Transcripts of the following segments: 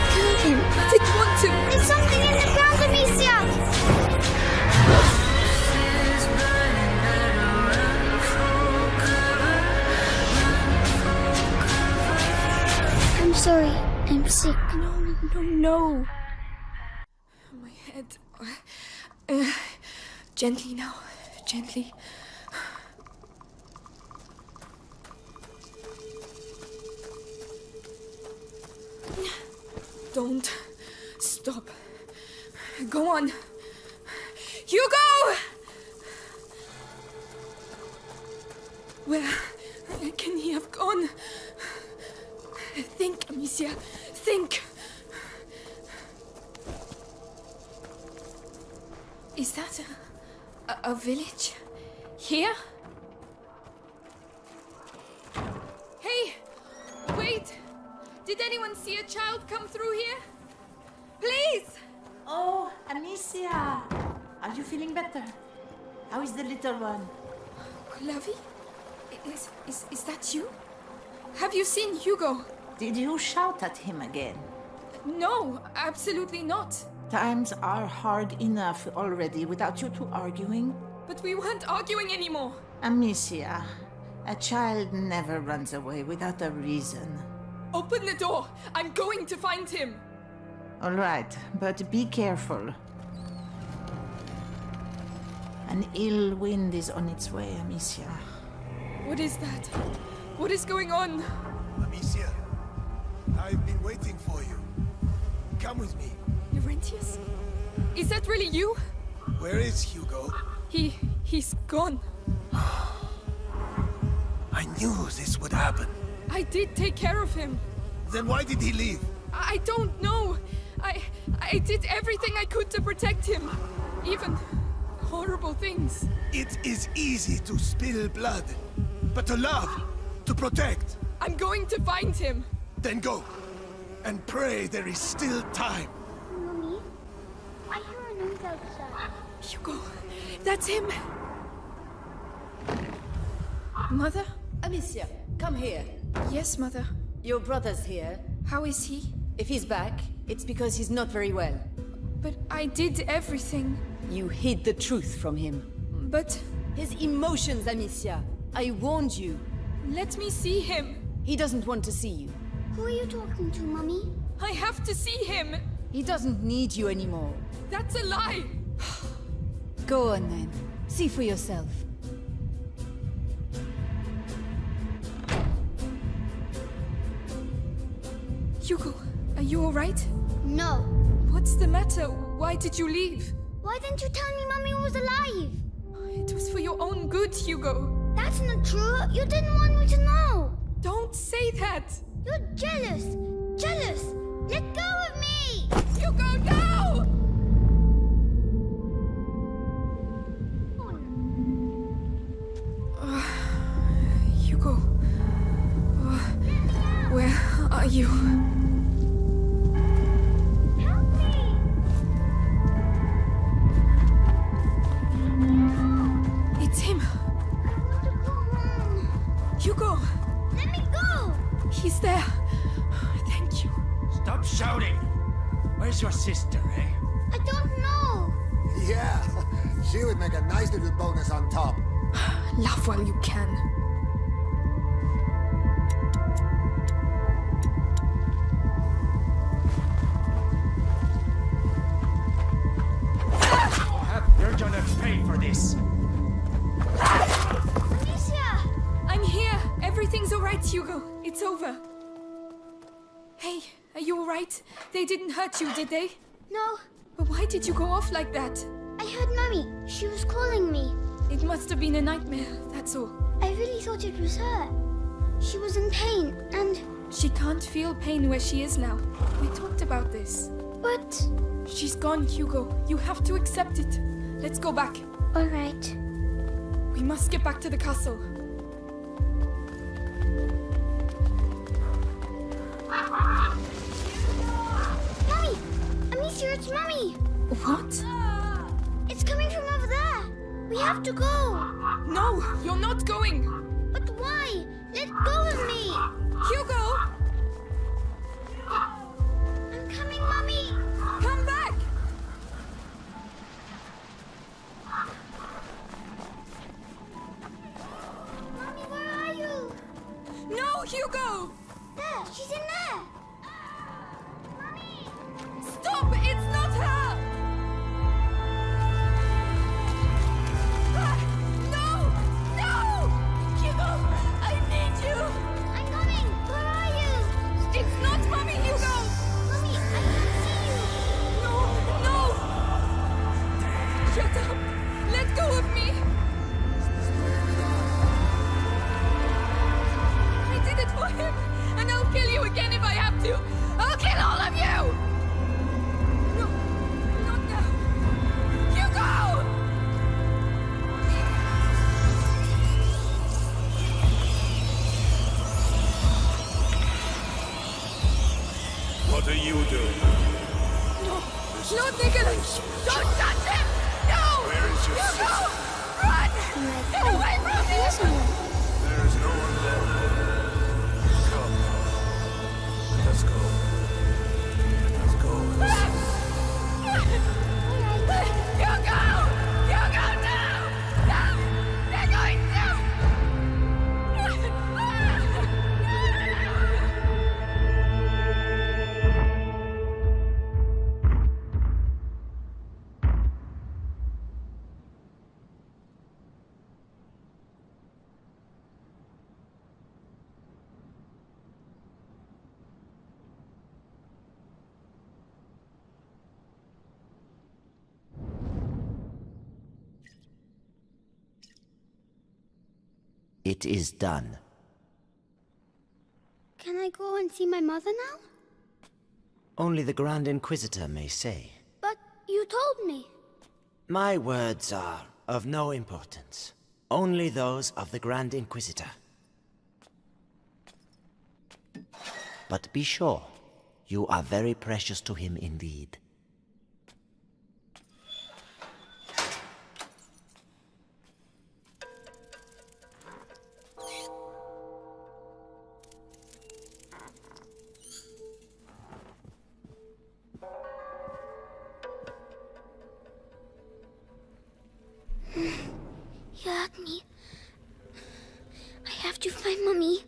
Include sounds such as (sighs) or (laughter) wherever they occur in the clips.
I didn't want to. There's something in the ground, Amicia! I'm sorry. I'm sick. No, no, no. My head. Uh, gently now. Gently. Don't stop. Go on. Hugo! Where can he have gone? Think, Amicia. Think. Is that a, a, a village? Here? Did anyone see a child come through here? Please! Oh, Amicia! Are you feeling better? How is the little one? Lavi? Is, is, is that you? Have you seen Hugo? Did you shout at him again? No, absolutely not. Times are hard enough already without you two arguing. But we weren't arguing anymore. Amicia, a child never runs away without a reason. Open the door. I'm going to find him. All right, but be careful. An ill wind is on its way, Amicia. What is that? What is going on? Amicia, I've been waiting for you. Come with me. Laurentius? Is that really you? Where is Hugo? He... he's gone. I knew this would happen. I did take care of him. Then why did he leave? I don't know. I... I did everything I could to protect him. Even horrible things. It is easy to spill blood, but to love, to protect, I'm going to find him. then go. And pray there is still time. Mommy, I hear a noise outside. Hugo, that's him. Mother? Amicia, come here. Yes, Mother. Your brother's here. How is he? If he's back, it's because he's not very well. But I did everything. You hid the truth from him. But His emotions, Amicia. I warned you. let me see him. He doesn't want to see you. Who are you talking to, Mommy? I have to see him. He doesn't need you anymore. That's a lie. Go on then. See for yourself. Hugo, are you alright? No. What's the matter? Why did you leave? Why didn't you tell me Mommy was alive? It was for your own good, Hugo. That's not true. You didn't want me to know. Don't say that. You're jealous. Jealous. Let go of me. Hugo, no! Where's your sister, eh? I don't know. Yeah, she would make a nice little bonus on top. (sighs) Laugh while you can. You're gonna pay for this! Amicia. I'm here. Everything's alright, Hugo. It's over. You alright? They didn't hurt you, did they? No. But why did you go off like that? I heard Mummy. She was calling me. It must have been a nightmare, that's all. I really thought it was her. She was in pain and... She can't feel pain where she is now. We talked about this. But... She's gone, Hugo. You have to accept it. Let's go back. Alright. We must get back to the castle. What? It's coming from over there! We have to go! No, you're not going! But why? Let go of me! Hugo! espacio. It is done. Can I go and see my mother now? Only the Grand Inquisitor may say. But you told me. My words are of no importance. Only those of the Grand Inquisitor. But be sure, you are very precious to him indeed. Me. I have to find mommy.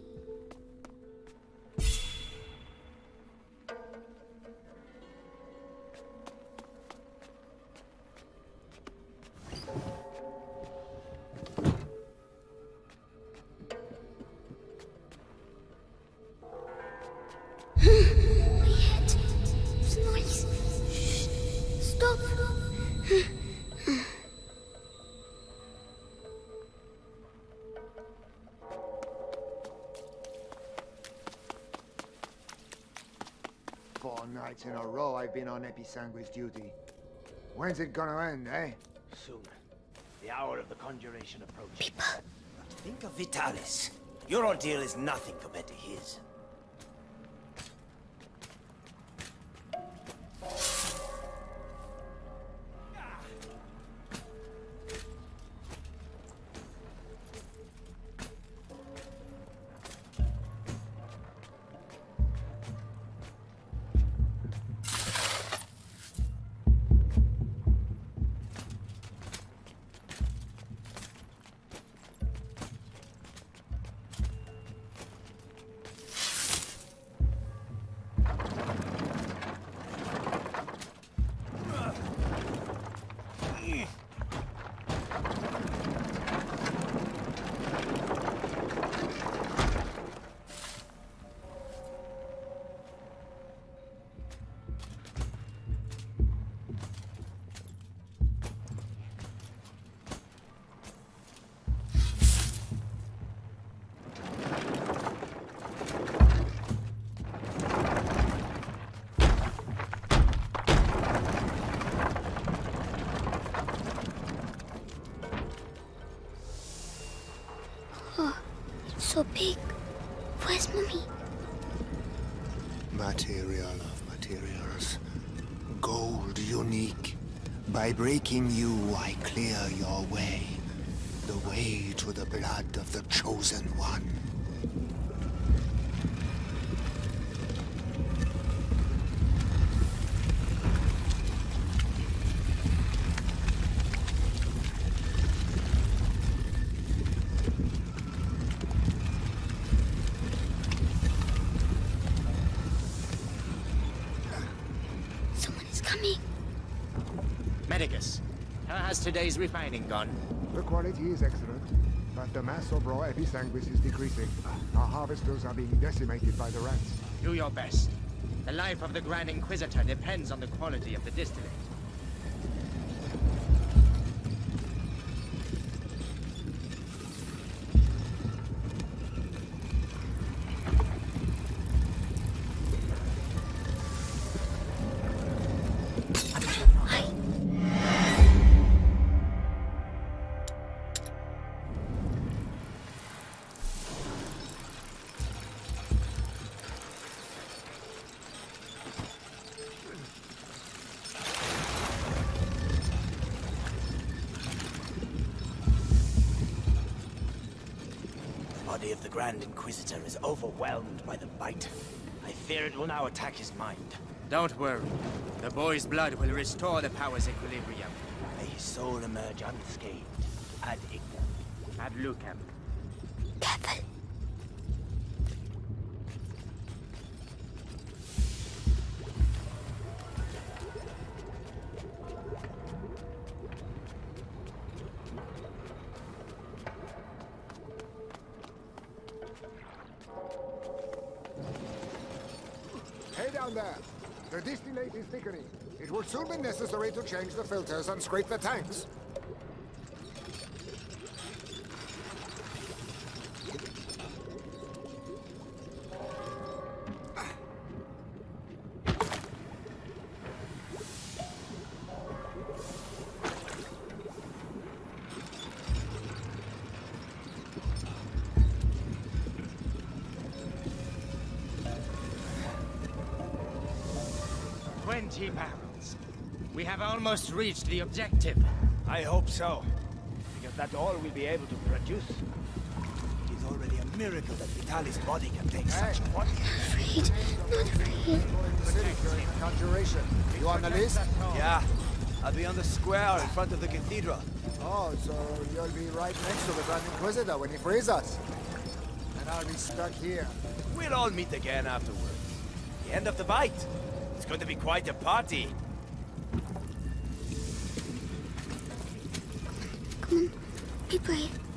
Nights in a row I've been on Episanguis duty. When's it gonna end, eh? Soon. The hour of the conjuration approaches. But think of Vitalis. Your ordeal is nothing compared to his. So big. Where's mommy? Material of materials. Gold unique. By breaking you, I clear your way. The way to the blood of the Chosen One. Someone is coming. Medicus, how refining gone? The quality is excellent, but the mass of raw episanguis is decreasing. Our harvesters are being decimated by the rats. Do your best. The life of the Grand Inquisitor depends on the quality of the distillate. Inquisitor is overwhelmed by the bite. I fear it will now attack his mind. Don't worry. The boy's blood will restore the power's equilibrium. May his soul emerge unscathed. Ad ignem. Ad lucem. Careful. Soon be necessary to change the filters and scrape the tanks. We have almost reached the objective. I hope so. Because that's all we'll be able to produce. It is already a miracle that Vitalis' body can take such quantities. Afraid. Not afraid. City during the conjuration. You on the list? Yeah. I'll be on the square in front of the cathedral. Oh, so you'll be right next to the Grand Inquisitor when he frees us. And I'll be stuck here. We'll all meet again afterwards. The end of the bite. It's going to be quite a party. Be brave.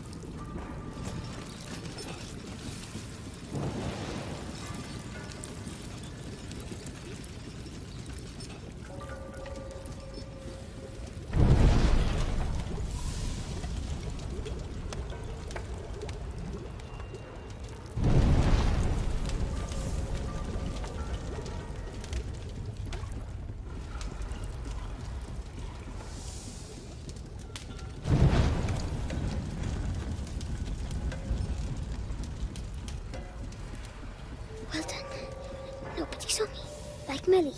Millie.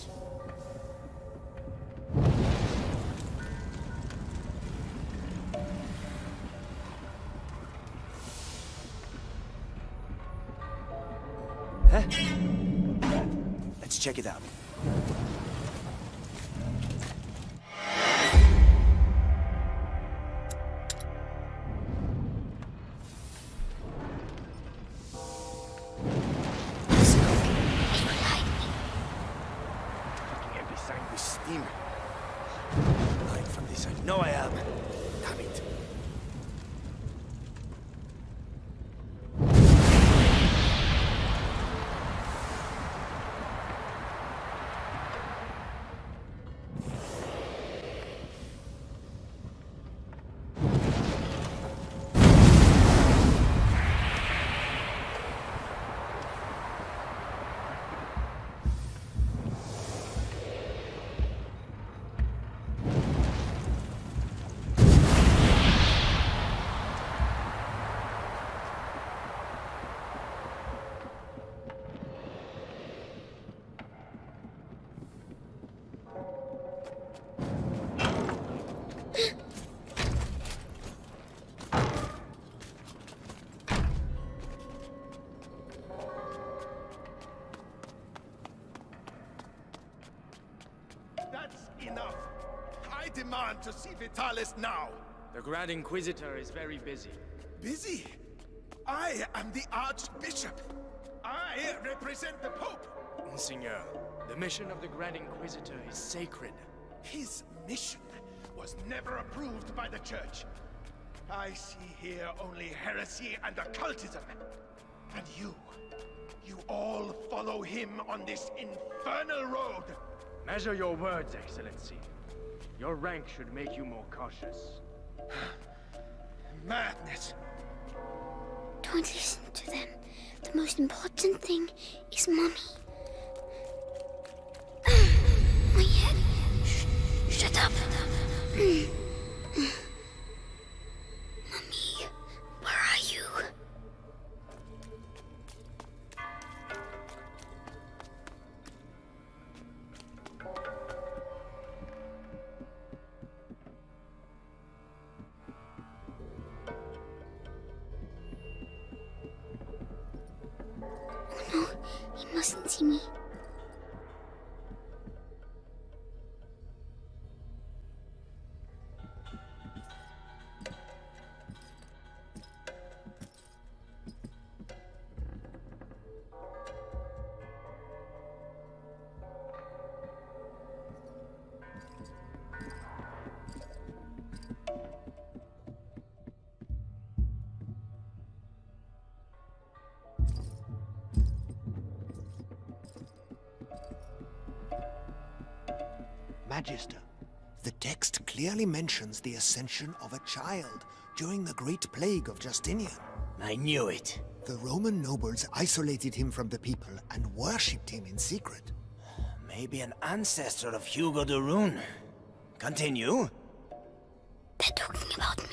Huh? Let's check it out. I demand to see Vitalis now. The Grand Inquisitor is very busy. Busy? I am the Archbishop. I represent the Pope. Monseigneur, the mission of the Grand Inquisitor is sacred. His mission was never approved by the Church. I see here only heresy and occultism. And you, you all follow him on this infernal road. Measure your words, Excellency. Your rank should make you more cautious. (sighs) Madness. Don't listen to them. The most important thing is Mommy. (sighs) My head. Shh. Shut up. (clears throat) Magister. The text clearly mentions the ascension of a child during the Great Plague of Justinian. I knew it. The Roman nobles isolated him from the people and worshipped him in secret. Maybe an ancestor of Hugo de Rune. Continue. They're talking about me.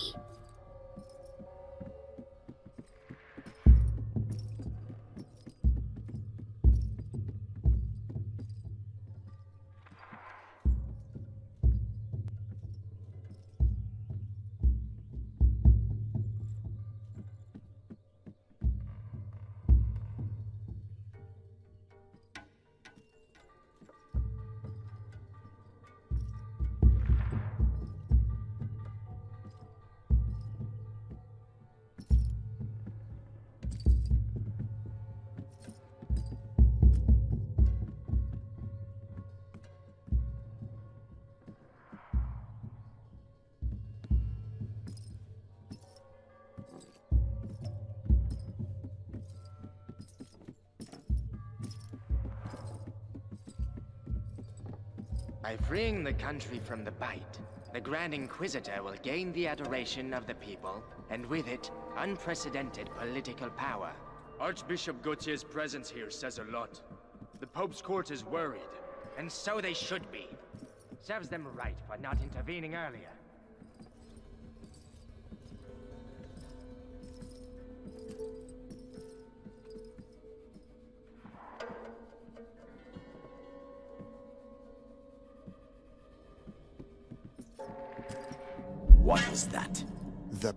By freeing the country from the Bite, the Grand Inquisitor will gain the adoration of the people, and with it, unprecedented political power. Archbishop Gautier's presence here says a lot. The Pope's court is worried. And so they should be. Serves them right for not intervening earlier.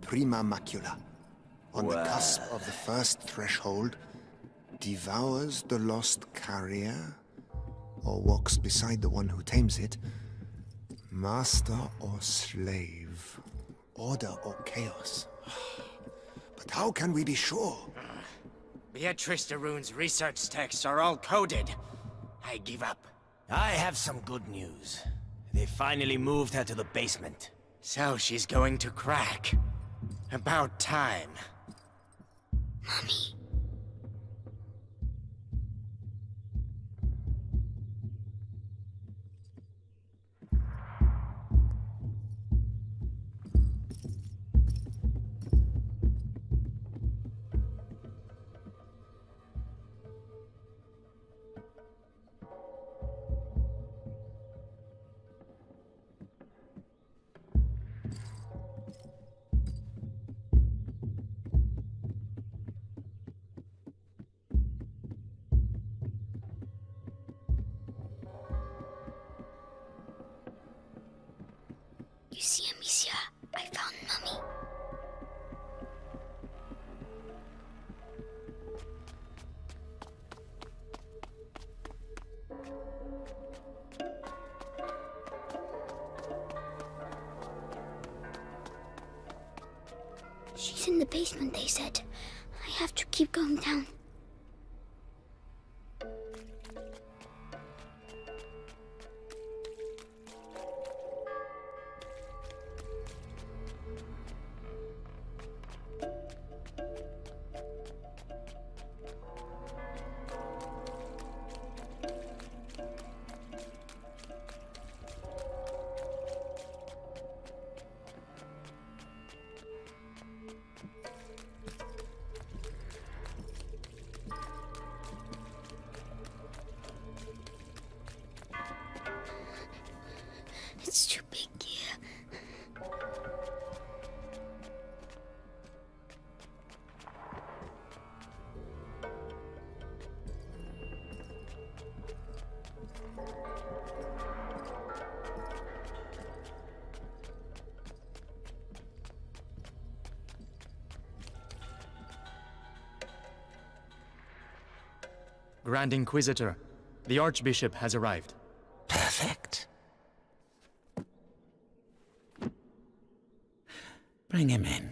Prima Macula, on the cusp of the first threshold, devours the lost carrier, or walks beside the one who tames it, master or slave, order or chaos. (sighs) But how can we be sure? Beatrice de Rune's research texts are all coded. I give up. I have some good news. They finally moved her to the basement. So she's going to crack. About time. Mommy. Basement, they said. I have to keep going down. Grand Inquisitor, the Archbishop has arrived. Bring him in.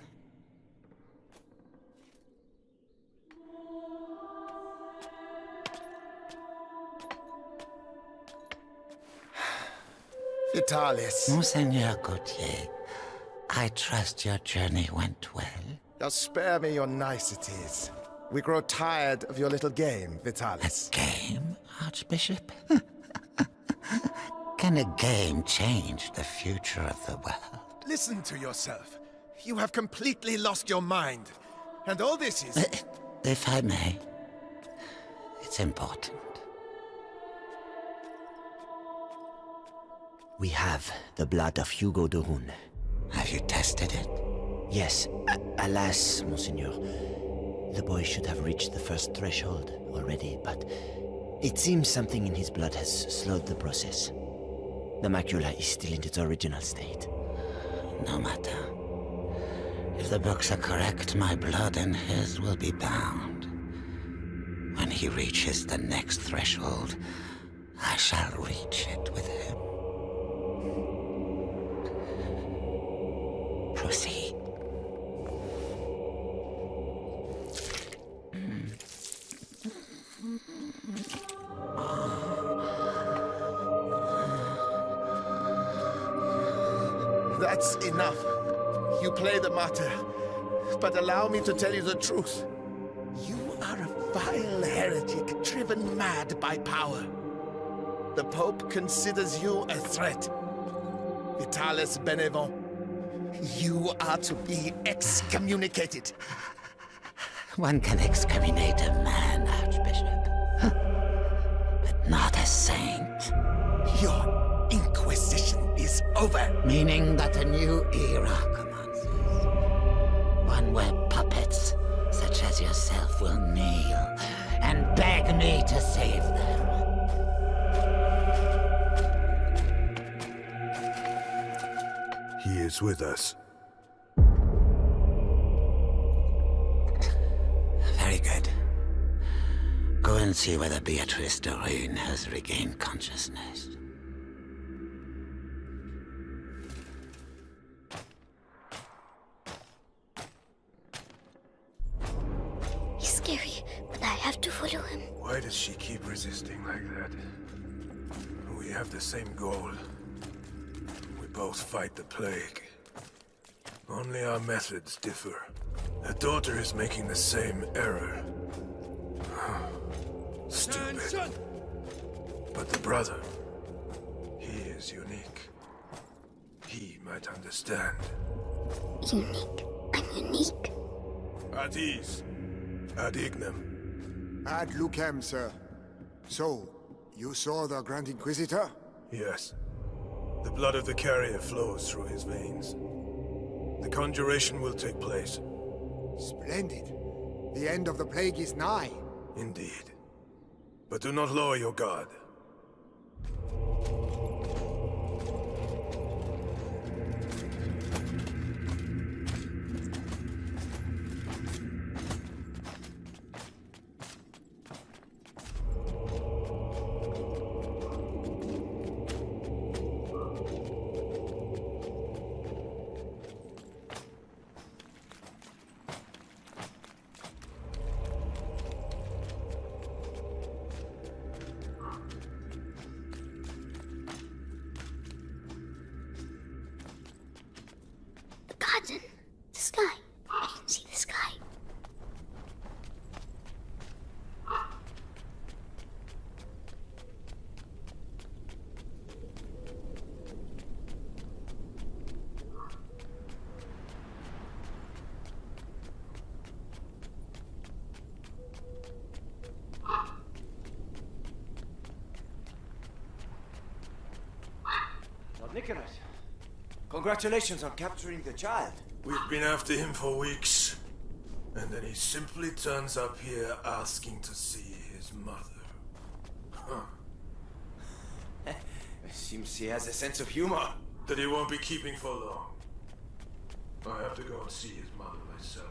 Vitalis. Monseigneur Gautier, I trust your journey went well. Now spare me your niceties. We grow tired of your little game, Vitalis. A Game, Archbishop? (laughs) can a game change the future of the world? Listen to yourself. You have completely lost your mind. And all this is... Uh, if I may, it's important. We have the blood of Hugo de Rune. Have you tested it? Yes. A alas, Monseigneur. The boy should have reached the first threshold already, but it seems something in his blood has slowed the process. The macula is still in its original state. No matter. If the books are correct, my blood and his will be bound. When he reaches the next threshold, I shall reach it with him. Proceed. That's enough. You play the martyr. But allow me to tell you the truth. You are a vile heretic driven mad by power. The Pope considers you a threat. Vitalis Benevent, you are to be excommunicated. One can excommunicate a man, Archbishop. but not a saint. Your Inquisition is over. Meaning that a new era will kneel and beg me to save them. He is with us. Very good. Go and see whether Beatrice de Rune has regained consciousness. Both fight the plague. Only our methods differ. The daughter is making the same error. (sighs) Stupid. But the brother, he is unique. He might understand. Unique. I'm unique. At ease. Ad ignem. Ad lucem, sir. So, you saw the Grand Inquisitor? Yes. The blood of the carrier flows through his veins. The conjuration will take place. Splendid. The end of the plague is nigh. Indeed. But do not lower your guard. Nicholas, congratulations on capturing the child. We've been after him for weeks. And then he simply turns up here asking to see his mother. Huh. (laughs) Seems he has a sense of humor. That he won't be keeping for long. I have to go and see his mother myself.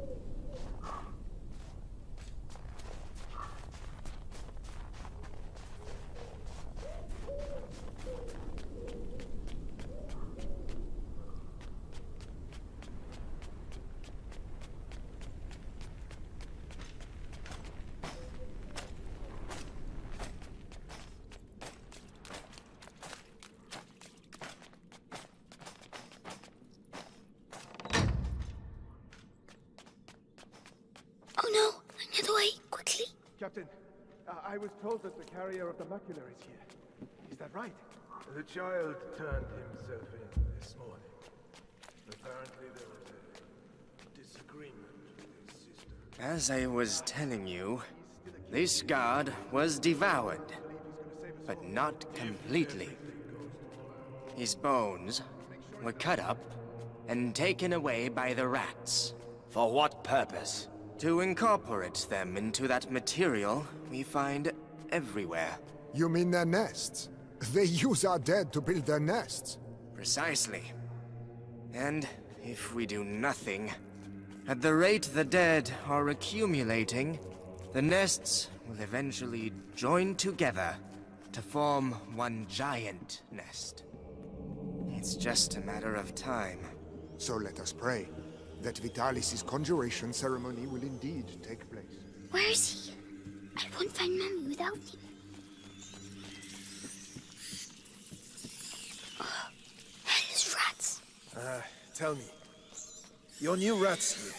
Captain, uh, I was told that the carrier of the macula is here. Is that right? The child turned himself in this morning. Apparently there was a disagreement with his sister. As I was telling you, this guard was devoured, but not completely. His bones were cut up and taken away by the rats. For what purpose? To incorporate them into that material we find everywhere. You mean their nests? They use our dead to build their nests. Precisely. And if we do nothing, at the rate the dead are accumulating, the nests will eventually join together to form one giant nest. It's just a matter of time. So let us pray that Vitalis' conjuration ceremony will indeed take place. Where is he? I won't find Mummy without him. Oh, hellish rats. Uh, tell me. Your new rats here.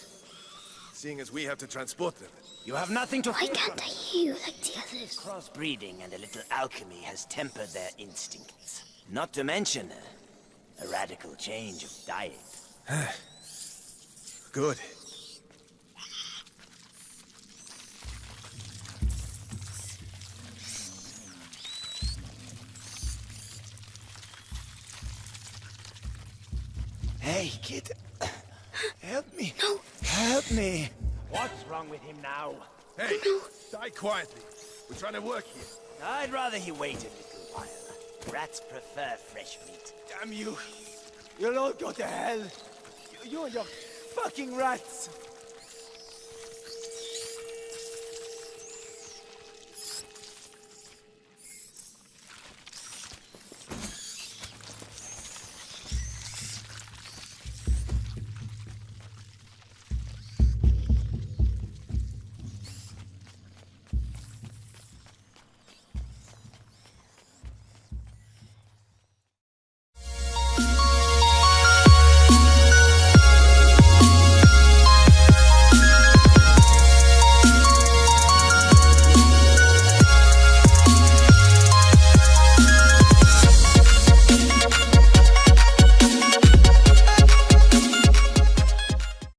Seeing as we have to transport them. You have nothing to Why can't I hear you like the others? Crossbreeding and a little alchemy has tempered their instincts. Not to mention a, a radical change of diet. (sighs) (sighs) (sighs) Good. Hey, kid. Help me. No. Help me. What's wrong with him now? Hey, die quietly. We're trying to work here. I'd rather he waited a little while. Rats prefer fresh meat. Damn you. You'll all go to hell. You, you and your fucking rats.